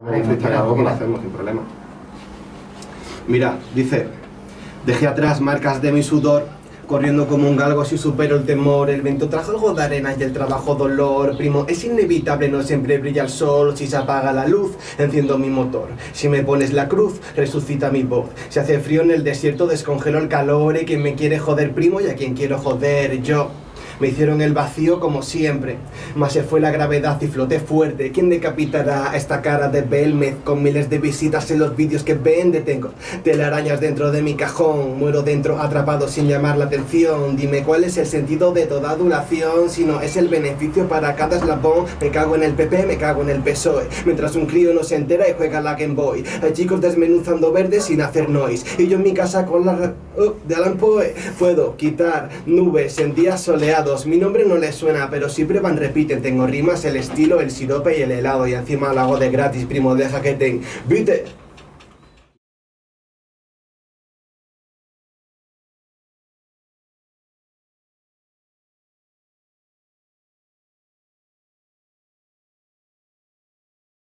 Que lo hacemos sin problema. Mira, dice, dejé atrás marcas de mi sudor, corriendo como un galgo si supero el temor, el viento trajo algo de arena y el trabajo dolor, primo, es inevitable, no siempre brilla el sol, si se apaga la luz, enciendo mi motor, si me pones la cruz, resucita mi voz, si hace frío en el desierto, descongelo el calor, y quien me quiere joder, primo, y a quien quiero joder, yo. Me hicieron el vacío como siempre, mas se fue la gravedad y floté fuerte. ¿Quién decapitará esta cara de Belmez con miles de visitas en los vídeos que vende? Tengo telarañas dentro de mi cajón, muero dentro atrapado sin llamar la atención. Dime cuál es el sentido de toda adulación, si no es el beneficio para cada eslabón. Me cago en el PP, me cago en el PSOE, mientras un crío no se entera y juega la Game Boy. Hay chicos desmenuzando verdes sin hacer noise, y yo en mi casa con la... Oh, de Alan Poe puedo quitar nubes en días soleados mi nombre no les suena, pero siempre van repiten. Tengo rimas, el estilo, el sirope y el helado. Y encima lo hago de gratis, primo, deja que te invite.